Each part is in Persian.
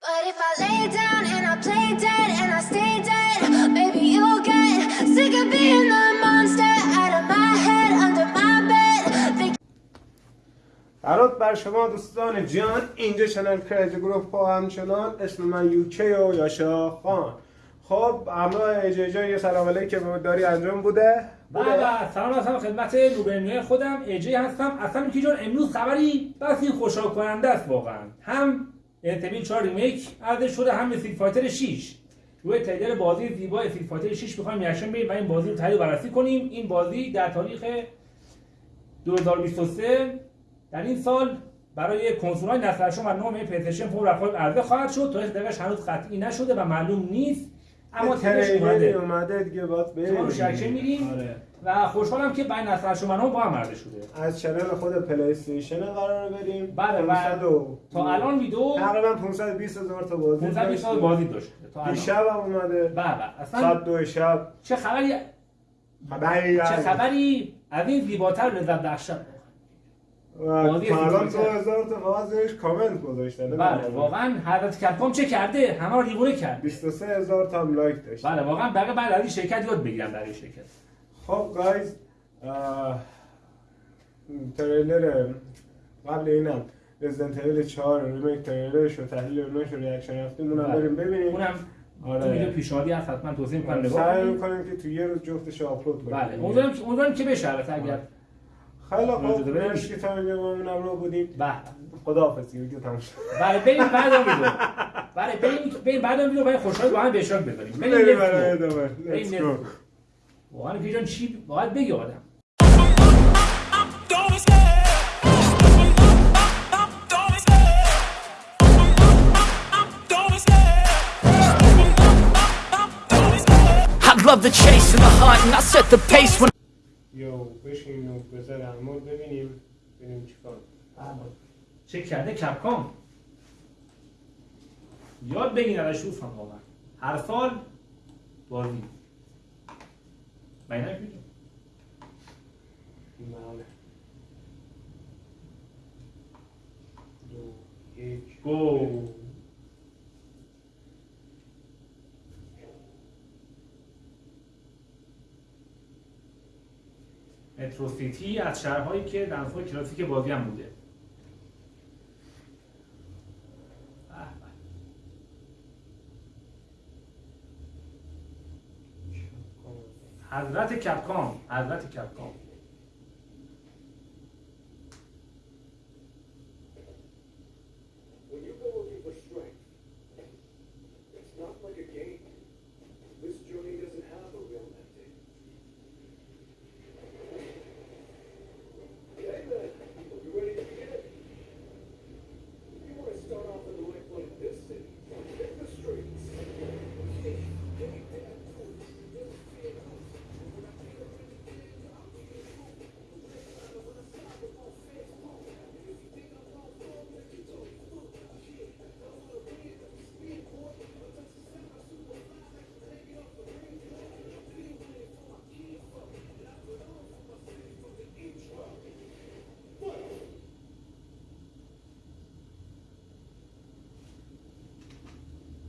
But if I lay down and I play dead and I stay dead, maybe you'll get sick of being the monster out of my head, under my bed. درود بر شما دوستان جان اینجا چنل کریزی گروپ و همچنان اسم من یوکی و یاشا خان. خب همراه اجای جان یه سلام علیکم داری انجام بوده؟ بوده؟ بله سلام هستم خدمت نوبرنیای خودم ایجی هستم. اصلا میکی جان امروز خبری بس این خوشحال کننده است واقعا. هم انتبین 4 ریمیک عرضه شده هم استریت فایتر 6 روی تریلر بازی زیبا استریت فایتر 6 می‌خوایم ریاکشن بدیم و این بازی رو تحلیل و بررسی کنیم. این بازی در تاریخ 2023 در این سال برای کنسول‌های نسل هشتم و نهم پلی‌استیشن 4 رفال عرضه خواهد شد. تاریخ دقیقش هنوز قطعی نشده و معلوم نیست اما تریلرش اومده. اومده دیگه باید ما رو بریم شکشه میریم آره. و خوشحالم که بین و نهم با هم عرضه شده. از چنل خود پلی استیشن قرار بریم. بله، و 500 و- تا الان ویدیو تقریبا 520 هزار تا بازی 520 سال داشت. بازی داشته تا الان. دیشب هم اومده. بله اصلا ساعت دو شب. چه خبری خبری چه خبری؟ از این زیباتر لذت بخش و بازی تا الان دو هزار تا فقط زیرش کامنت گذاشتن بله واقعا حضرت Capcom چه کرده؟ همه رو کرد 23 هزار تا هم like داشت بله واقعا بقیه بعد از این شرکت یاد بگیرم برای شرکت. خب guys trailer قبل اینم Resident Evil 4 remake trailer ش و تحلیل اوناش و reaction رفتیم اونم بله. بریم ببینیم. اونم آره. تو ویدیو پیشنهادی هست حتما توضیح می‌کنم نگاه سعی می‌کنیم که تو یه روز جفتش آپلود کنیم. بله. امیدوارم امیدوارم که بشه البته اگر خیلی اجازه خوب. مرسی که با من رو بودیم. بله. خداحافظ ویدیو تموم شد. بله بریم بعد اون ویدیو. بله بریم بریم بعد اون ویدیو برای خوشحال با هم به اشتراک بذاریم بریم بریم واقعا پیجان چی باید بگی آدم؟ Love the chase and the hunt, and I set the pace when یو بشین و بذار عمود ببینیم ببینیم چیکار چه کرده کپکام یاد بگین ازش واقعا. هر سال بازی. دو یک گو مترو سیتی از شهرهایی که در نسخه کلاسیک بازی هم بوده. حضرت کپکام حضرت کپکام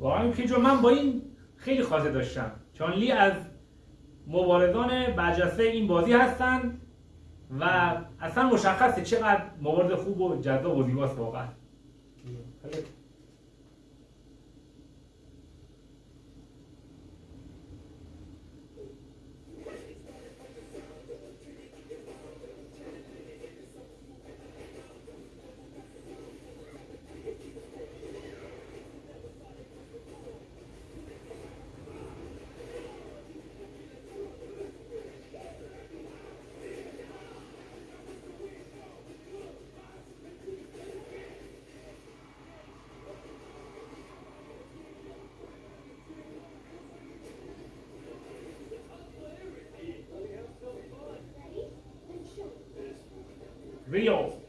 واقعا که من با این خیلی خاطر داشتم. چون لی از مبارزان برجسته این بازی هستن و اصلا مشخصه چقدر موارد خوب و جذاب و زیباست واقعا. real.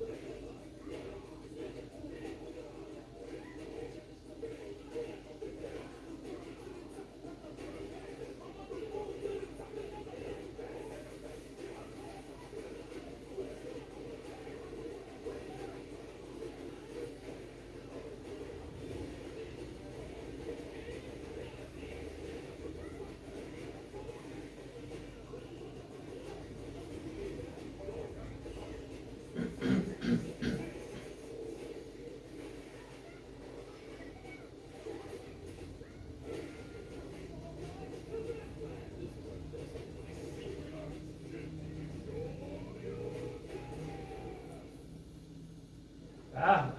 Ah.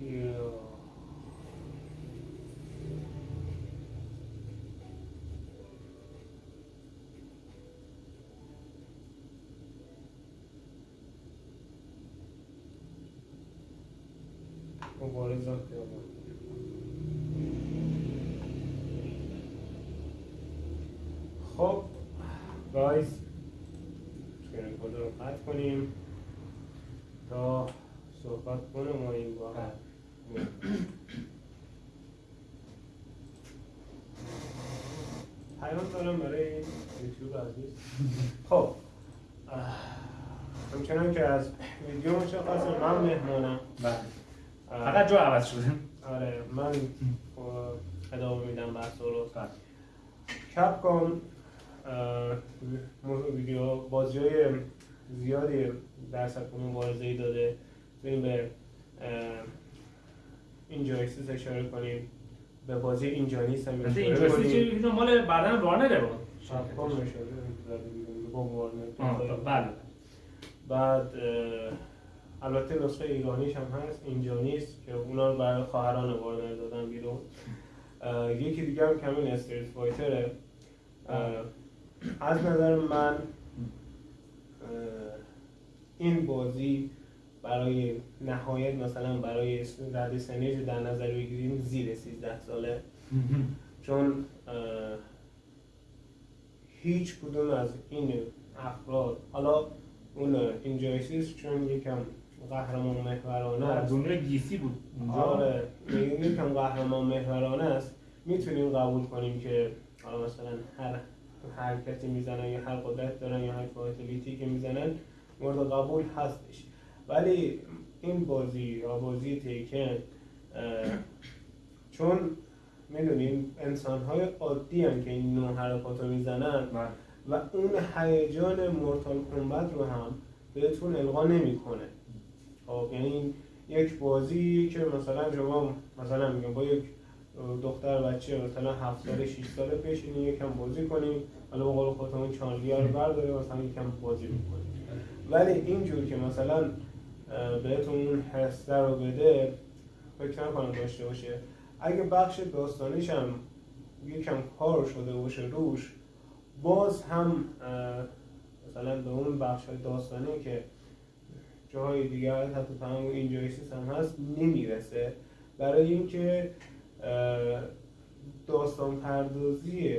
Yeah. What is up there? خب گایز توی رکورد رو قطع کنیم تا صحبت کنم و این هم. پیام دارم برای یوتیوب عزیز. خب. همچنان که از ویدیو مشخصه من مهمانم. بله. فقط جا عوض شده. آره من اه، ادامه میدم بحث رو. بله. کپکام ویدیو بازی های زیادی در سطح مبارزه ای داده. بریم به اینجا اکسیس اشاره کنیم. به بازی اینجانیست هم مثل اشاره اینجا اینو مال بعدن وارنره بود بله. بعد البته نسخه ایرانیش هم هست اینجا نیست که اونا رو برای خواهران وارنر دادن بیرون. یکی دیگه هم کمین استریت فایتره. از نظر من این بازی برای نهایت مثلا برای رده سنیج در نظر بگیریم زیر 13 ساله. چون هیچ کدوم از این افراد حالا اون اینجایسیس چون یکم قهرمان محورانه در است. دنیای دیسی بود اونجا. آره یکم قهرمان محورانه است. می‌تونیم قبول کنیم که حالا مثلا هر حرکتی می‌زنن یا هر قدرت دارن یا هر فایتلیتی که می‌زنن مورد قبول هستش ولی این بازی یا بازی تیکن چون می‌دونیم انسان های عادی هم که این نوع حرکات رو می‌زنن بله. و اون هیجان مورتال کمبت رو هم بهتون القا نمی‌کنه خب یعنی یک بازی که مثلا شما مثلا میگم با یک دختر بچه مثلا 7 ساله 6 ساله بشینی یکم بازی کنی حالا به قول خودمون چانلیا رو برداره مثلا یکم بازی می‌کنی ولی اینجور که مثلا بهتون اون حسه رو بده فکر نکنم داشته باشه. اگه بخش داستانیش هم یکم کار شده باشه روش باز هم مثلا به اون بخش های داستانی که جاهای دیگر حتی تمام این جایسیس هم هست نمی‌رسه. برای اینکه داستان پردازی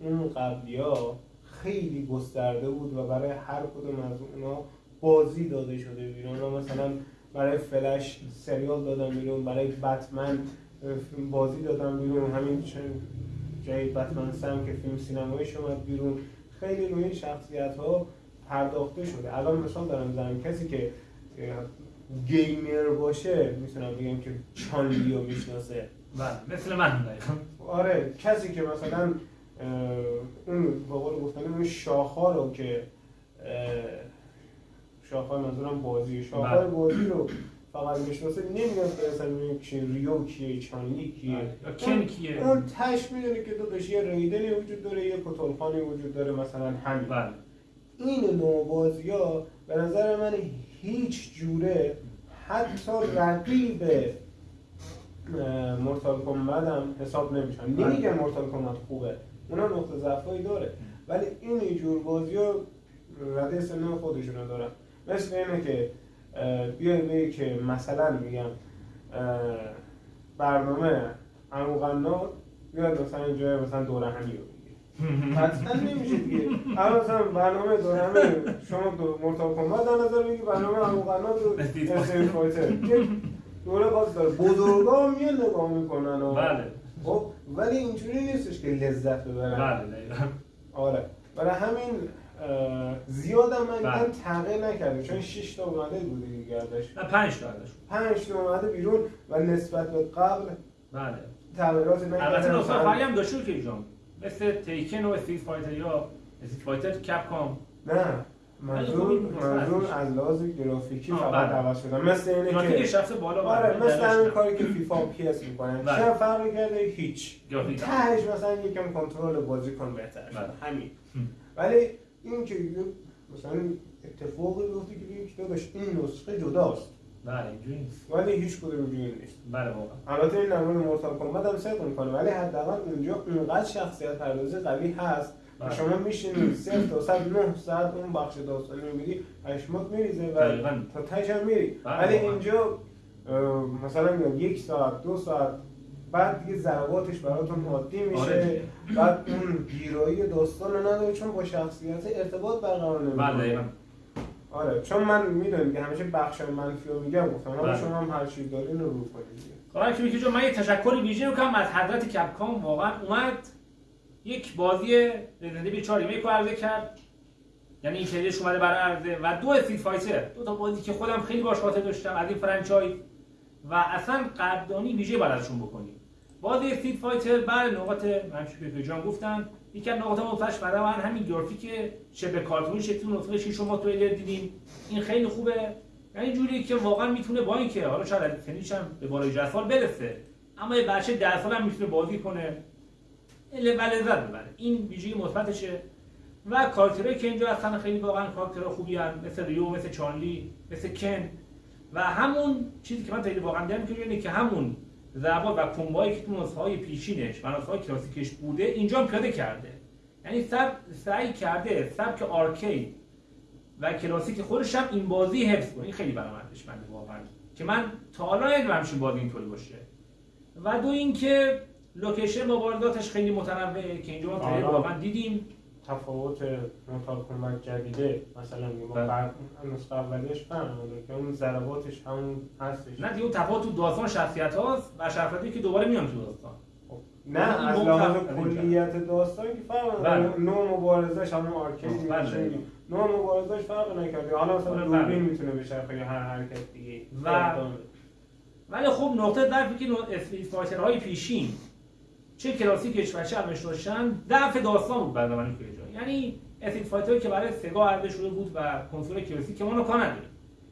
اون قبلی ها خیلی گسترده بود و برای هر کدوم از اونا بازی داده شده بیرون اونا مثلا برای فلش سریال دادن بیرون برای بتمن بازی دادن بیرون. همین جای بتمن سم که فیلم سینماییش اومد بیرون. خیلی روی شخصیت ها پرداخته شده. الان مثال دارم می‌زنم کسی که گیمر باشه می‌تونم بگم که چانلیو می‌شناسه. بله مثل من دقیقا آره کسی که مثلا اون به قول گفتن اون شاخها رو که اه، شاخهای منظورم بازی شاخهای بله. بازی رو فقط می‌شناسه نمیاد که مثلا ببینه که ریو کیه چانلی کیه بله. کن کیه؟ اون تش می‌دونه که داداش یه ریدنی وجود داره یه کتلخانی وجود داره مثلا همین بله این نوع بازی ها به نظر من هیچ جوره حتی رقیب مورتال کمبت هم حساب نمیشن. نمیگم مورتال کمبت خوبه. اونا نقطه ضعفایی داره. ولی این جور بازی ها رده سن خودشونو دارن. مثل اینه که بیای بگی که مثلا میگم برنامه عمو قنات بیاد مثلا اینجا مثلا دوره همی رو قطعا نمیشه دیگه. الان مثلا برنامه دورهمی شما دو مرتب کمبت در نظر بگی برنامه عمو قنات رو فایتر. دوره خاص داره. بزرگا هم میان نگاه می‌کنن و بله. خب ولی اینجوری نیستش که لذت ببرن. بله آره. برای همین زیاد هم من بله. تغییر نکرده چون 6 تا اومده بود دیگه ازش. نه پنج تا ازش. 5 تا اومده بیرون و نسبت به قبل بله. تغییرات نکرده البته نسخه آخری هم داشته که جان مثل Tekken و Street Fighter یا Street Fighter Capcom. نه. منظور منظور. از لحاظ گرافیکی فقط بله. عوض شده مثل اینه که رفته بالا آره. مثل همین. کاری که فیفا و PES می‌کنن بله. چه فرقی کرده هیچ تهش مثلا یکم کنترل بازیکن بهتر شده. بله. همین هم. ولی این که مثلا اتفاقی بیفته که که داداش این نسخه جداست بله اینجوری نیست ولی هیچ کدوم اینجوری نیست بله واقعا البته این نمونه مورتال کمبت هم صدق می‌کنه ولی حداقل اونجا اونقدر شخصیت پردازی قوی هست. شما میشینی صفر تا صد نه ساعت اون بخش داستانی می‌بینی پشمات میریزه و. تا تش هم میری بله، ولی. اینجا مثلا میگم یک ساعت دو ساعت بعد دیگه ضرباتش براتون عادی میشه آره. بعد اون گیرایی داستان رو نداره چون با شخصیت ارتباط برقرار بله نمی‌کنه دقیقاً. آره چون من می‌دونم که همیشه بخش منفی رو میگم گفتم حالا بله. شما هم هر چی دارین رو رو کنید جان من یه تشکری ویژه می‌کنم از حضرت Capcom واقعا اومد یک بازی Resident Evil 4 remake عرضه کرد. یعنی این سریش اومده برای عرضه و دو Street Fighter. دو تا بازی که خودم خیلی باش خاطر داشتم از این franchise. و اصلا قدردانی ویژه باید ازشون بکنیم. بازی استریت فایتر بر نقاط همچون که جان گفتم یکی از نقاط مثبتش برای من همین گرافیک شبه کارتونی شکلی نسخه 6 شما تریلر دیدیم. این خیلی خوبه. یعنی جوری که واقعا می‌تونه با اینکه حالا شاید از هم به بالای 10 سال برسه اما یه بچه 10 سال هم می‌تونه بازی کنه. ل- و لذت ببره این ویژگی مثبتشه و کاراکترهایی که اینجا هستن خیلی واقعا کاراکترها خوبی هستن مثل ریو مثل چانلی مثل کن. و همون چیزی که من خیلی واقعا دیدم که اینه که همون ضربات و combo هایی که تو نسخه های پیشینش و نسخه های کلاسیکش بوده اینجا هم پیاده کرده. یعنی سب سعی کرده سبک arcade و کلاسیک خودش هم این بازی حفظ کنه. این خیلی برام ارزشمنده واقعا. که من تا حالا ندیدم همچین بازی اینطوری باشه. و دو اینکه location مبارزاتش خیلی متنوعه که اینجا آره. واقعا دیدیم تفاوت کمک جدیده مثلا ما بله. نسخه اولیش نداره که اون ضرباتش همون هستش نه دیگه اون تفاوت تو داستان شخصیت هاست و شخصیتی که دوباره میان تو داستان خب، نه از لحاظ این کلیت داستان که فرق بله. نوع مبارزش همون arcade بله. میشه نوع مبارزش فرق نکرده حالا مثلا. دوربین می‌تونه بچرخه یا هر حرکت دیگه و ولی خب نقطه ضعفی که fighter های پیشین چه کلاسیکش و چه همش داشتن ضعف داستان بود برای من یعنی Street Fighter ی که برای Sega عرضه شده بود و کنسول کلاسیک که ما رو کار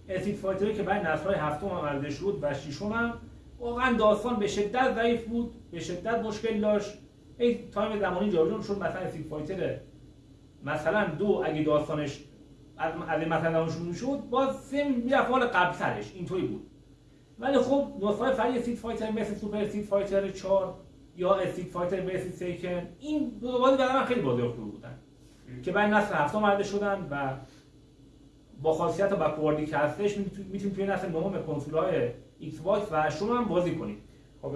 Street Fighter ی که برای نسل‌های هفتم هم عرضه شد و ششم هم واقعا داستان به شدت ضعیف بود به شدت مشکل داشت. ای time زمانی جابجا شد مثلا Street Fighter مثلا دو اگه داستانش از از این مثلا شروع شد باز سه می‌رفت حال قبل سرش. اینطوری بود. ولی خب نسخه فرعی Street Fighter مثل Super Street Fighter 4 یا Street Fighter بیس Tekken این دو بازی برای من خیلی بازی خوبی بودن که بعد نسل هفتم عرضه شدن و با خاصیت و backward ی که هستش می‌تونید توی نسل نهم کنسول های Xbox و شما هم بازی کنید. خب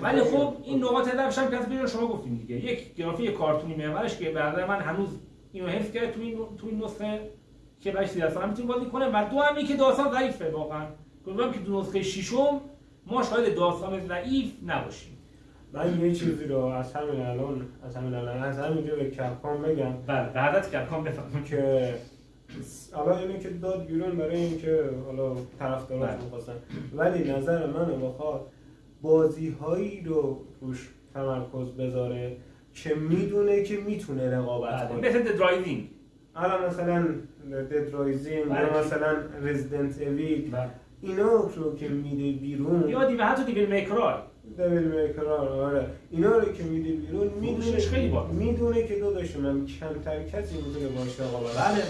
ولی خب این نقاط ضعفش هم که از شما گفتیم دیگه. یک گرافیک کارتونی محورش که به نظر من هنوز اینو حفظ کرده تو این تو این نسخه که 13 سال هم می‌تونید بازی کنه و دو هم این که داستان ضعیفه واقعا. گفتم که تو نسخه ششم ما شاید داستان ضعیف نباشیم. من یه چیزی رو از همین الان از همین الان از همینجا به Capcom بگم. بله حضرت Capcom بفرمایید. که حالا اینه که داد بیرون برای اینکه حالا طرفداراش بله. می‌خواستن ولی نظر منو بخواد بازی هایی رو روش تمرکز بذاره که می‌دونه که می‌تونه رقابت بله کنه. مثل Dead Rising حالا مثلا Dead Rising بله. یا مثلا Resident Evil اینا رو که میده بیرون یا دیگه حتی Devil May Cry ای Devil May Cry آره. اینا رو که میده بیرون می‌دونه فروشش خیلی. می‌دونه که داداش من کمتر کسی می‌تونه باش رقابت بله.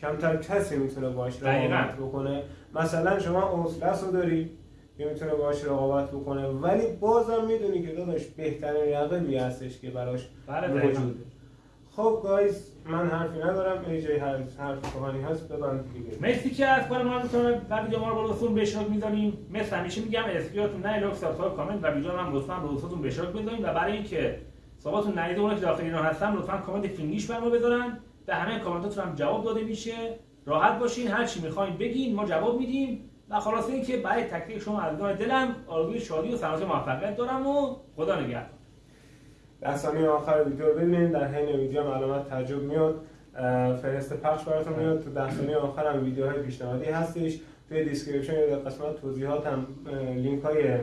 کمتر کسی می‌تونه باش. رقابت بکنه. مثلا شما Outlast رو داری که می‌تونه باش رقابت بکنه. ولی بازم می‌دونی که داداش بهترین رقیبی هستش که براش بله. موجوده. خب گایز من حرفی ندارم ای جای هر حرف کهانی هست ببند دیگه. مرسی که از کار ما می‌تونه و ویدیو ما رو با دوستون به اشتراک می‌ذاریم. مثل همیشه میگم اسکریاتون نه لاک سابسکرایب کامنت. و ویدیو رو هم لطفا به دوستاتون به اشتراک بذارین و برای اینکه صحبتون ندیده اونایی که داخل ایران هستن لطفا کامنت فینگلیش بر ما بذارن. به همه کامنتاتون هم جواب داده میشه. راحت باشین هر چی می‌خواین بگین ما جواب میدیم. و خلاصه اینکه برای تک تک شما از دل دلم آرزوی شادی و سلامتی و موفقیت دارم و خدا نگهدار. در آخر ویدیو رو ببینید در حین ویدیو هم علامت تعجب میاد. فهرست پخش براتون میاد. تو ده ثانیه آخر هم ویدیوهای پیشنهادی هستش توی description یا در قسمت توضیحات هم لینک های اه،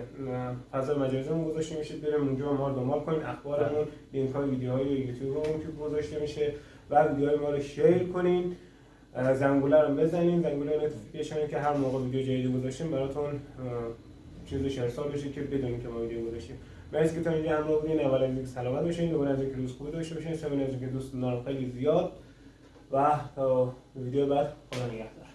فضای مجازی هم گذاشته میشه. بریم اونجا ما رو دنبال کنید اخبارمون لینک های ویدیوهای یوتیوب هم که گذاشته میشه. و ویدیوهای ما رو share کنین. زنگوله رو بزنین. زنگوله notification که هر موقع ویدیو جدیدی گذاشتیم براتون چیزش ارسال بشه که بدونین که ما ویدیو گذاشتیم. مرسی که تا اینجا همراه بودین اول از اینکه سلامت باشین دوباره از اینکه روز خوبی داشته باشین. سوم از اینکه دوستون رو خیلی زیاد. و تا ویدیو بعد خدا نگهدار.